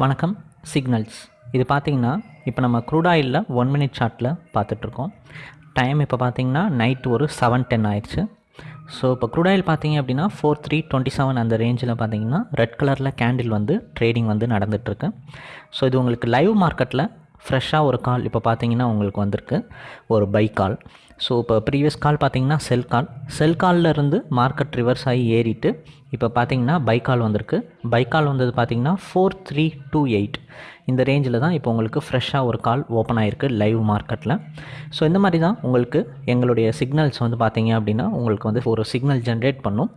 வணக்கம் சிக்னல்ஸ் இது பார்த்தீங்கன்னா இப்போ நம்ம க்ரூடாயிலில் ஒன் மினிட் சார்ட்டில் பார்த்துட்ருக்கோம் டைம் இப்போ பார்த்தீங்கன்னா நைட் ஒரு செவன் டென் ஆயிடுச்சு. ஸோ இப்போ க்ரூடாயில் பார்த்தீங்க அப்படின்னா ஃபோர் த்ரீ டுவெண்ட்டி செவன் அந்த ரேஞ்சில் பார்த்தீங்கன்னா ரெட் கலரில் கேண்டில் வந்து ட்ரேடிங் வந்து நடந்துகிட்ருக்கு ஸோ இது உங்களுக்கு லைவ் மார்க்கெட்டில் ஃப்ரெஷ்ஷாக ஒரு கால் இப்போ பார்த்தீங்கன்னா உங்களுக்கு வந்திருக்கு. ஒரு பை கால். ஸோ இப்போ ப்ரீவியஸ் கால் பார்த்தீங்கன்னா செல் கால் செல் காலில் இருந்து மார்க்கெட் ரிவர்ஸ் ஆகி ஏறிட்டு இப்போ பார்த்தீங்கன்னா பை கால் வந்திருக்கு. பை கால் வந்தது பார்த்தீங்கன்னா ஃபோர் த்ரீ டூ எயிட் இந்த ரேஞ்சில் தான் இப்போ உங்களுக்கு ஃப்ரெஷ்ஷாக ஒரு கால் ஓப்பன் ஆகிருக்கு லைவ் மார்க்கெட்டில் ஸோ இந்த மாதிரி தான் உங்களுக்கு எங்களுடைய சிக்னல்ஸ் வந்து பார்த்தீங்க அப்படின்னா உங்களுக்கு வந்து ஒரு சிக்னல் ஜென்ரேட் பண்ணும்.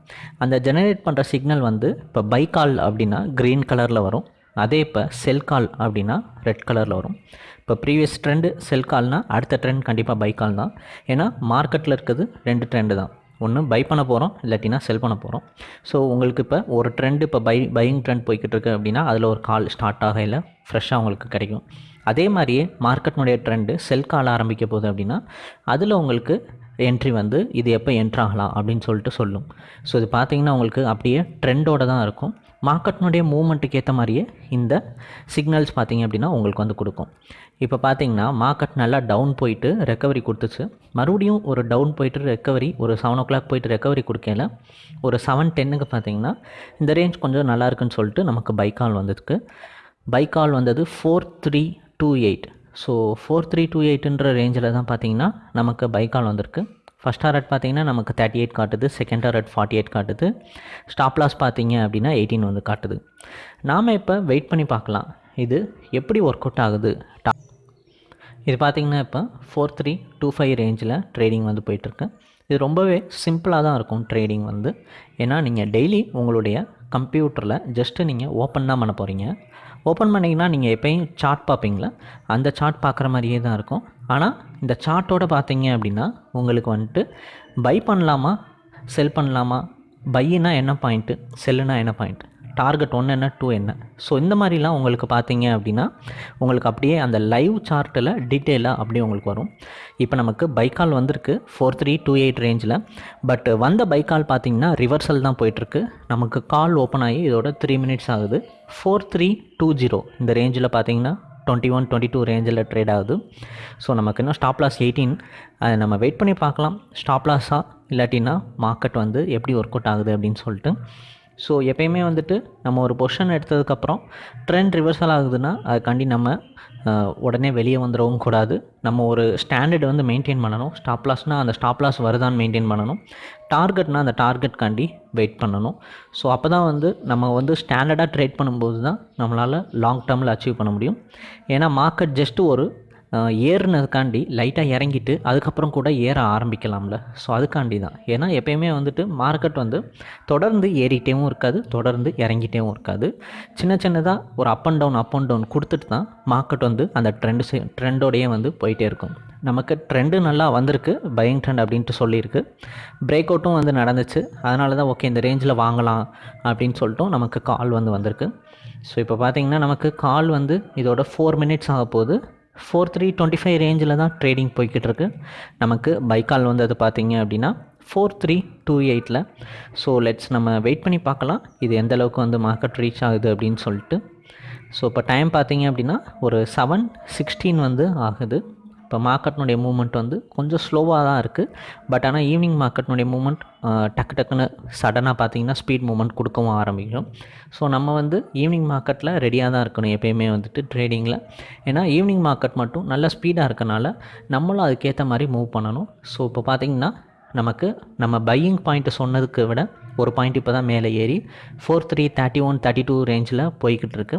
அந்த ஜெனரேட் பண்ணுற சிக்னல் வந்து இப்போ பை கால் அப்படின்னா க்ரீன் கலரில் வரும். அதே இப்போ செல் கால் அப்படின்னா ரெட் கலரில் வரும். இப்போ ப்ரீவியஸ் ட்ரெண்டு செல் கால்னால் அடுத்த ட்ரெண்ட் கண்டிப்பாக பை கால் தான். ஏன்னா மார்க்கெட்டில் இருக்கிறது ரெண்டு ட்ரெண்டு தான். ஒன்று பை பண்ண போகிறோம் இல்லாட்டினா செல் பண்ண போகிறோம் ஸோ உங்களுக்கு இப்போ ஒரு ட்ரெண்டு இப்போ பை பையிங் ட்ரெண்ட் போய்கிட்டு இருக்கு அப்படின்னா அதில் ஒரு கால் ஸ்டார்ட் ஆகையில் ஃப்ரெஷ்ஷாக உங்களுக்கு கிடைக்கும். அதே மாதிரியே மார்க்கெட்னுடைய ட்ரெண்டு செல் கால் ஆரம்பிக்க போகுது அப்படின்னா அதில் உங்களுக்கு என்ட்ரி வந்து இது எப்போ என்ட்ராகலாம் அப்படின்னு சொல்லிட்டு சொல்லும். ஸோ இது பார்த்தீங்கன்னா உங்களுக்கு அப்படியே ட்ரெண்டோடு தான் இருக்கும். மார்க்கெட்னுடைய மூவ்மெண்ட்டுக்கு ஏற்ற மாதிரியே இந்த சிக்னல்ஸ் பார்த்திங்க அப்படின்னா உங்களுக்கு வந்து கொடுக்கும். இப்போ பார்த்தீங்கன்னா மார்க்கெட் நல்லா டவுன் போயிட்டு ரெக்கவரி கொடுத்துச்சு. மறுபடியும் ஒரு டவுன் போயிட்டு ரெக்கவரி ஒரு செவன் ஓ கிளாக் போயிட்டு ரெக்கவரி கொடுக்கல. ஒரு செவன் டென்னுக்கு பார்த்தீங்கன்னா இந்த ரேஞ்ச் கொஞ்சம் நல்லா இருக்குன்னு சொல்லிட்டு நமக்கு பைக்கால் வந்ததுக்கு. பைக்கால் வந்தது four three two eight so four three two எயிட்டுன்ற ரேஞ்சில் தான் பார்த்தீங்கன்னா நமக்கு பைக்கால் வந்திருக்கு. ஃபஸ்ட் டாரட் பார்த்தீங்கன்னா நமக்கு தேர்ட்டி எயிட் காட்டுது. செகண்ட் டாரட் ஃபார்ட்டி எயிட் காட்டுது. ஸ்டாப் லாஸ் பார்த்தீங்க அப்படின்னா எயிட்டீன் வந்து காட்டுது. நாம் இப்போ வெயிட் பண்ணி பார்க்கலாம். இது எப்படி ஒர்க் அவுட் ஆகுது? டா- இது பார்த்தீங்கன்னா இப்போ ஃபோர் த்ரீ டூ ஃபைவ் ரேஞ்சில் ட்ரேடிங் வந்து போயிட்டுருக்கு. இது ரொம்பவே சிம்பிளாக தான் இருக்கும் ட்ரேடிங் வந்து. ஏன்னா நீங்கள் டெய்லி உங்களுடைய கம்ப்யூட்டரில் ஜஸ்ட்டு நீங்கள் ஓப்பன் தான் பண்ண போகிறீங்க ஓப்பன் பண்ணிங்கன்னா நீங்கள் எப்போயும் சார்ட் பார்ப்பீங்களா? அந்த சார்ட் பார்க்குற மாதிரியே தான் இருக்கும். ஆனால் இந்த சார்ட்டோட பார்த்தீங்க அப்படின்னா உங்களுக்கு வந்துட்டு பை பண்ணலாமா செல் பண்ணலாமா? பையினா என்ன பாயிண்ட்டு செல்லுனா என்ன பாயிண்ட் டார்கெட் ஒன்று என்ன டூ என்ன. ஸோ இந்த மாதிரிலாம் உங்களுக்கு பார்த்தீங்க அப்படின்னா உங்களுக்கு அப்படியே அந்த லைவ் சார்ட்டில் டீட்டெயிலாக அப்படியே உங்களுக்கு வரும். இப்போ நமக்கு பைக்கால் வந்திருக்கு ஃபோர் த்ரீ டூ எயிட் ரேஞ்சில் பட் வந்த பைக்கால் பார்த்தீங்கன்னா ரிவர்சல் தான் போயிட்டுருக்கு. நமக்கு கால் ஓப்பன் ஆகி இதோட த்ரீ மினிட்ஸ் ஆகுது. ஃபோர் த்ரீ டூ ஜீரோ இந்த ரேஞ்சில் பார்த்தீங்கன்னா டுவெண்ட்டி ஒன் டுவெண்ட்டி டூ ரேஞ்சில் ட்ரேட் ஆகுது. ஸோ நமக்கு இன்னும் ஸ்டாப் லாஸ் எயிட்டீன் அதை நம்ம வெயிட் பண்ணி பார்க்கலாம். ஸ்டாப் லாஸாக இல்லாட்டின்னா மார்க்கெட் வந்து எப்படி ஒர்க் அவுட் ஆகுது அப்படின்னு சொல்லிட்டு. ஸோ எப்பயுமே வந்துட்டு நம்ம ஒரு பொஷன் எடுத்ததுக்கப்புறம் ட்ரெண்ட் ரிவர்சல் ஆகுதுன்னா அதுக்காண்டி நம்ம உடனே வெளியே வந்துடவும் கூடாது. நம்ம ஒரு ஸ்டாண்டர்ட் வந்து மெயின்டைன் பண்ணணும். ஸ்டாப் லாஸ்னால் அந்த ஸ்டாப் லாஸ் வருதான்னு மெயின்டைன் பண்ணணும். டார்கெட்னால் அந்த டார்கெட்காண்டி வெயிட் பண்ணணும். ஸோ அப்போ தான் வந்து நம்ம வந்து ஸ்டாண்டர்டாக ட்ரேட் பண்ணும்போது தான் நம்மளால் லாங் டேர்மில் அச்சீவ் பண்ண முடியும். ஏன்னா மார்க்கெட் ஜஸ்ட்டு ஒரு ஏறுனதுக்காண்டி லைட்டாக இறங்கிட்டு அதுக்கப்புறம் கூட ஏற ஆரம்பிக்கலாம்ல. ஸோ அதுக்காண்டி தான் ஏன்னா எப்பயுமே வந்துட்டு மார்க்கெட் வந்து தொடர்ந்து ஏறிட்டேவும் இருக்காது தொடர்ந்து இறங்கிட்டேவும் இருக்காது. சின்ன சின்னதாக ஒரு up and down up and down கொடுத்துட்டு தான் மார்க்கெட் வந்து அந்த ட்ரெண்டு ட்ரெண்டோடையே வந்து போயிட்டே இருக்கும். நமக்கு ட்ரெண்டு நல்லா வந்திருக்கு பையிங் ட்ரெண்ட் அப்படின்ட்டு சொல்லியிருக்கு. பிரேக் அவுட்டும் வந்து நடந்துச்சு. அதனால தான் ஓகே இந்த ரேஞ்சில் வாங்கலாம் அப்படின்னு சொல்லிட்டும் நமக்கு கால் வந்து வந்திருக்கு. ஸோ இப்போ பார்த்தீங்கன்னா நமக்கு கால் வந்து இதோட ஃபோர் மினிட்ஸ் ஆக போகுது ஃபோர் த்ரீ டுவெண்ட்டி ஃபைவ் ரேஞ்சில் தான் ட்ரேடிங் போய்கிட்டு இருக்கு நமக்கு பைக்கால் வந்தது பார்த்தீங்க அப்படின்னா ஃபோர் த்ரீ டூ எயிட்டில் ஸோ லெட்ஸ் நம்ம வெயிட் பண்ணி பார்க்கலாம். இது எந்த அளவுக்கு வந்து மார்க்கெட் ரீச் ஆகுது அப்படின்னு சொல்லிட்டு. ஸோ இப்போ டைம் பார்த்தீங்க அப்படின்னா ஒரு செவன் சிக்ஸ்டீன் வந்து ஆகுது. இப்போ மார்க்கெட்னுடைய மூவ்மெண்ட் வந்து கொஞ்சம் ஸ்லோவாக தான் இருக்குது. பட் ஆனால் ஈவினிங் மார்க்கெட்னுடைய மூவ்மெண்ட் டக்கு டக்குன்னு சடனாக பார்த்தீங்கன்னா ஸ்பீட் மூவ்மெண்ட் கொடுக்கவும் ஆரம்பிக்கும். ஸோ நம்ம வந்து ஈவினிங் மார்க்கெட்டில் ரெடியாக தான் இருக்கணும் எப்பயுமே வந்துட்டு ட்ரேடிங்கில். ஏன்னா ஈவினிங் மார்க்கெட் மட்டும் நல்ல ஸ்பீடாக இருக்கனால நம்மளும் அதுக்கேற்ற மாதிரி மூவ் பண்ணணும். ஸோ இப்போ பார்த்தீங்கன்னா நமக்கு நம்ம பையிங் பாயிண்ட்டு சொன்னதுக்கு விட ஒரு பாயிண்ட் இப்போ தான் மேலே ஏறி four three thirty one thirty two ரேஞ்சில் போய்கிட்டு இருக்கு.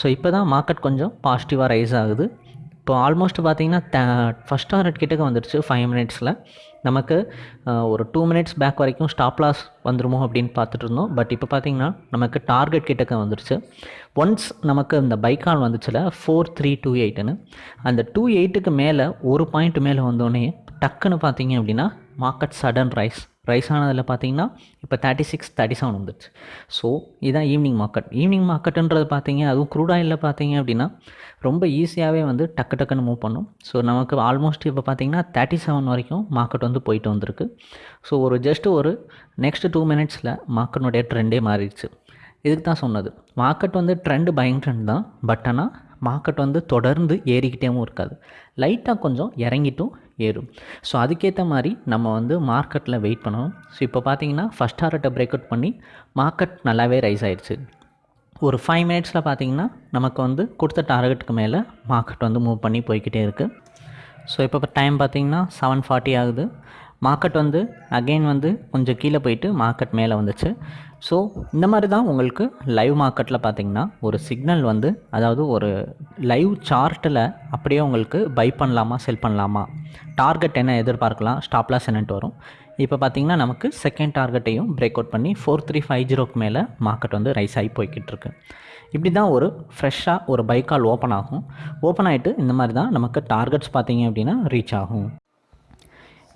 ஸோ இப்போ தான் மார்க்கெட் கொஞ்சம் பாசிட்டிவாக ரைஸ் ஆகுது. இப்போ ஆல்மோஸ்ட் பார்த்தீங்கன்னா ஃபஸ்ட் டாரட் கிட்டக்க வந்துடுச்சு ஃபைவ் மினிட்ஸில் நமக்கு ஒரு டூ மினிட்ஸ் பேக் வரைக்கும் ஸ்டாப் லாஸ் வந்துருமோ அப்படின்னு பார்த்துட்டு இருந்தோம். பட் இப்போ பார்த்தீங்கன்னா நமக்கு டார்கெட் கிட்டக்க வந்துருச்சு. ஒன்ஸ் நமக்கு இந்த பைக்கால் வந்துச்சுல ஃபோர் த்ரீ டூ எயிட்டுன்னு அந்த டூ எயிட்டுக்கு மேலே ஒரு பாயிண்ட் மேலே வந்தோடனே டக்குன்னு பார்த்தீங்க அப்படின்னா மார்க்கெட் சடன் ரைஸ் ரைஸ் ஆனதில் பார்த்தீங்கன்னா இப்போ தேர்ட்டி சிக்ஸ் தேர்ட்டி செவன் வந்துடுச்சு. ஸோ இதான் ஈவினிங் மார்க்கெட் ஈவினிங் மார்க்கெட்டுன்றது பார்த்தீங்க அதுவும் க்ரூட் ஆயிலில் பார்த்தீங்க அப்படின்னா ரொம்ப ஈஸியாகவே வந்து டக்கு டக்குன்னு மூவ் பண்ணும். ஸோ நமக்கு ஆல்மோஸ்ட் இப்போ பார்த்தீங்கன்னா தேர்ட்டி செவன் வரைக்கும் மார்க்கெட் வந்து போயிட்டு வந்திருக்கு. ஸோ ஒரு ஜஸ்ட் ஒரு நெக்ஸ்ட் டூ மினிட்ஸில் மார்க்கெட்டுடைய ட்ரெண்டே மாறிடுச்சு. இதுக்கு தான் சொன்னது. மார்க்கெட் வந்து ட்ரெண்டு பயங்கர ட்ரெண்ட் தான். பட் ஆனால் மார்க்கெட் வந்து தொடர்ந்து ஏறிக்கிட்டேவும் இருக்காது. லைட்டாக கொஞ்சம் இறங்கிட்டும் ஏறும். ஸோ அதுக்கேற்ற மாதிரி நம்ம வந்து மார்க்கெட்டில் வெயிட் பண்ணணும். ஸோ இப்போ பார்த்தீங்கன்னா ஃபஸ்ட் டாரட்டை பிரேக் அவுட் பண்ணி மார்க்கெட் நல்லாவே ரைஸ் ஆயிடுச்சு ஒரு ஃபைவ் மினிட்ஸில் பார்த்தீங்கன்னா நமக்கு வந்து கொடுத்த டார்கெட்டுக்கு மேலே மார்க்கெட் வந்து மூவ் பண்ணி போய்கிட்டே இருக்குது ஸோ இப்போ டைம் பார்த்தீங்கன்னா செவன் ஃபார்ட்டி ஆகுது. மார்க்கெட் வந்து அகெயின் வந்து கொஞ்சம் கீழே போயிட்டு மார்க்கெட் மேலே வந்துச்சு. ஸோ இந்த மாதிரி தான் உங்களுக்கு லைவ் மார்க்கெட்டில் பார்த்தீங்கன்னா ஒரு சிக்னல் வந்து அதாவது ஒரு லைவ் சார்ட்டில் அப்படியே உங்களுக்கு பை பண்ணலாமா செல் பண்ணலாமா? டார்கெட் என்ன எதிர்பார்க்கலாம்? ஸ்டாப்லாஸ் என்னன்ட்டு வரும். இப்போ பார்த்தீங்கன்னா நமக்கு செகண்ட் டார்கெட்டையும் பிரேக் அவுட் பண்ணி ஃபோர் த்ரீ ஃபைவ் ஜீரோக்கு மேலே மார்க்கெட் வந்து ரைஸ் ஆகி போய்கிட்டு இருக்கு. இப்படி தான் ஒரு ஃப்ரெஷ்ஷாக ஒரு பைக்கால் ஓப்பன் ஆகும். ஓப்பன் ஆகிட்டு இந்த மாதிரி தான் நமக்கு டார்கெட்ஸ் பார்த்தீங்க அப்படின்னா ரீச் ஆகும்.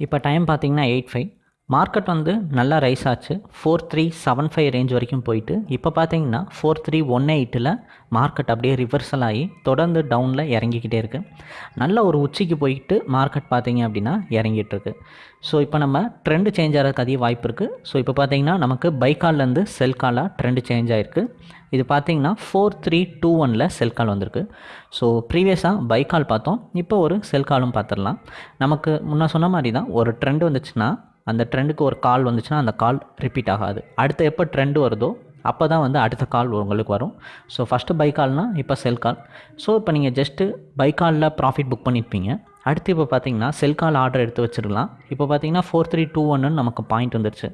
இப்போ டைம் பார்த்தீங்கன்னா எயிட் ஃபைவ் மார்க்கெட் வந்து நல்லா ரைஸ் ஆச்சு. Four three seven five range வரைக்கும் போயிட்டு இப்போ பார்த்தீங்கன்னா ஃபோர் த்ரீ ஒன் எயிட்டில் மார்க்கெட் அப்படியே ரிவர்சல் ஆகி தொடர்ந்து டவுனில் இறங்கிக்கிட்டே இருக்குது நல்ல ஒரு உச்சிக்கு போயிட்டு மார்க்கெட் பார்த்தீங்க அப்படின்னா இறங்கிட்டுருக்கு ஸோ இப்போ நம்ம ட்ரெண்டு சேஞ்ச் ஆகிறதுக்கு அதிக வாய்ப்பு இருக்குது ஸோ இப்போ பார்த்தீங்கன்னா நமக்கு பைக்கால்லேருந்து செல் காலாக ட்ரெண்டு சேஞ்ச் ஆகிருக்கு இது பார்த்தீங்கன்னா ஃபோர் த்ரீ டூ ஒனில் செல் கால் வந்திருக்கு. ஸோ ப்ரீவியஸாக பைக்கால் பார்த்தோம். இப்போ ஒரு செல் காலும் பார்த்துடலாம். நமக்கு முன்னே சொன்ன மாதிரி தான் ஒரு ட்ரெண்டு வந்துச்சுன்னா அந்த ட்ரெண்டுக்கு ஒரு கால் வந்துச்சுன்னா அந்த கால் ரிப்பீட் ஆகாது. அடுத்து எப்போ ட்ரெண்டு வருதோ அப்போ தான் வந்து அடுத்த கால் உங்களுக்கு வரும். ஸோ ஃபஸ்ட்டு பை கால்னால் இப்போ செல் கால் ஸோ இப்போ நீங்கள் ஜஸ்ட்டு பை காலில் ப்ராஃபிட் புக் பண்ணியிருப்பீங்க அடுத்து இப்போ பார்த்தீங்கன்னா செல் கால் ஆர்டர் எடுத்து வச்சிடலாம். இப்போ பார்த்தீங்கன்னா ஃபோர் த்ரீ டூ ஒன்னு நமக்கு பாயிண்ட் வந்துருச்சு.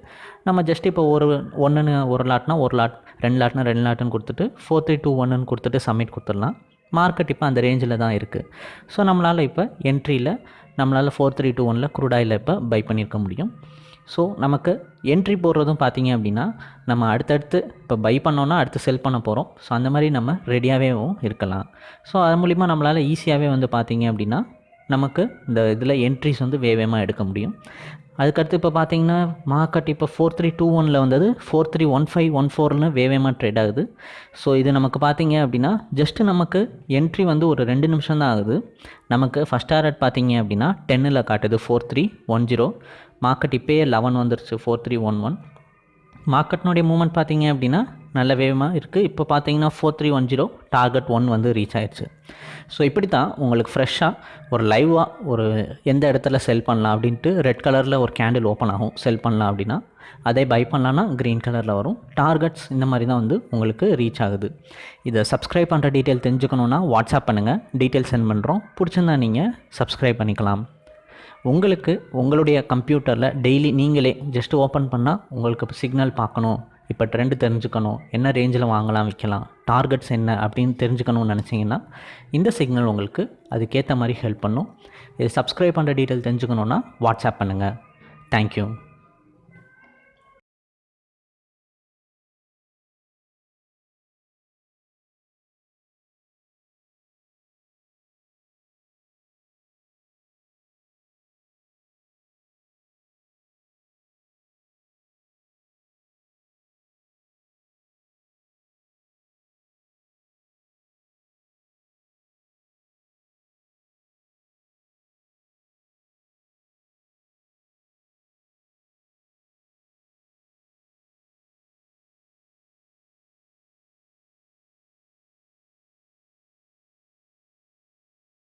நம்ம ஜஸ்ட் இப்போ ஒரு ஒன்றுன்னு ஒரு லாட்னா ஒரு லாட் ரெண்டு லாட்னா ரெண்டு லாட்டுன்னு கொடுத்துட்டு ஃபோர் த்ரீ டூ ஒன்னு கொடுத்துட்டு சப்மிட் கொடுத்துடலாம். மார்க்கெட் இப்போ அந்த ரேஞ்சில் தான் இருக்குது ஸோ நம்மளால் இப்போ என்ட்ரியில் நம்மளால் ஃபோர் த்ரீ டூ ஒனில் குரூடாயில் இப்போ பை பண்ணியிருக்க முடியும். ஸோ நமக்கு என்ட்ரி போடுறதும் பார்த்தீங்க அப்படின்னா நம்ம அடுத்தடுத்து இப்போ பை பண்ணோன்னா அடுத்து செல் பண்ண போகிறோம் ஸோ அந்த மாதிரி நம்ம ரெடியாகவேவும் இருக்கலாம். ஸோ அது மூலிமா நம்மளால் ஈஸியாகவே வந்து பார்த்தீங்க அப்படின்னா நமக்கு இந்த இதில் என்ட்ரிஸ் வந்து வேகமாக எடுக்க முடியும். அதுக்கடுத்து இப்போ பார்த்தீங்கன்னா மார்க்கெட் இப்போ ஃபோர் த்ரீ டூ ஒனில் வந்தது. Four three one five one ஃபோர்னு வேவேமாக ட்ரேட் ஆகுது. ஸோ இது நமக்கு பார்த்தீங்க அப்படின்னா ஜஸ்ட்டு நமக்கு என்ட்ரி வந்து ஒரு ரெண்டு நிமிஷம் தான் ஆகுது. நமக்கு ஃபஸ்ட் ஆர்ட் பார்த்தீங்க அப்படின்னா டென்னில் காட்டுது four three one zero market இப்போயே லெவன் வந்துருச்சு ஃபோர் த்ரீ ஒன் ஒன் மார்க்கெட்னுடைய மூமெண்ட் பார்த்தீங்க அப்படின்னா நல்ல வேகமாக இருக்குது இப்போ பார்த்தீங்கன்னா four three one zero target one வந்து ரீச் ஆயிடுச்சு ஸோ இப்படி தான் உங்களுக்கு ஃப்ரெஷ்ஷாக ஒரு லைவாக ஒரு எந்த இடத்துல செல் பண்ணலாம் அப்படின்ட்டு ரெட் கலரில் ஒரு கேண்டில் ஓப்பன் ஆகும். செல் பண்ணலாம் அப்படின்னா அதே பை பண்ணலான்னா க்ரீன் கலரில் வரும். டார்கெட்ஸ் இந்த மாதிரி தான் வந்து உங்களுக்கு ரீச் ஆகுது. இதை சப்ஸ்கிரைப் பண்ணுற டீட்டெயில் தெரிஞ்சுக்கணுன்னா வாட்ஸ்அப் பண்ணுங்கள் டீட்டெயில் சென்ட் பண்ணுறோம் பிடிச்சிருந்தா நீங்கள் சப்ஸ்கிரைப் பண்ணிக்கலாம். உங்களுக்கு உங்களுடைய கம்ப்யூட்டரில் டெய்லி நீங்களே ஜஸ்ட் ஓப்பன் பண்ணால் உங்களுக்கு சிக்னல் பார்க்கணும். இப்போ ட்ரெண்டு தெரிஞ்சுக்கணும். என்ன ரேஞ்சில் வாங்கலாம் விற்கலாம் டார்கெட்ஸ் என்ன அப்படின்னு தெரிஞ்சுக்கணும்னு நினச்சிங்கன்னா இந்த சிக்னல் உங்களுக்கு அதுக்கேற்ற மாதிரி ஹெல்ப் பண்ணும். இது சப்ஸ்கிரைப் பண்ணுற டீட்டெயில் தெரிஞ்சுக்கணுன்னா வாட்ஸ்அப் பண்ணுங்கள் தேங்க்யூ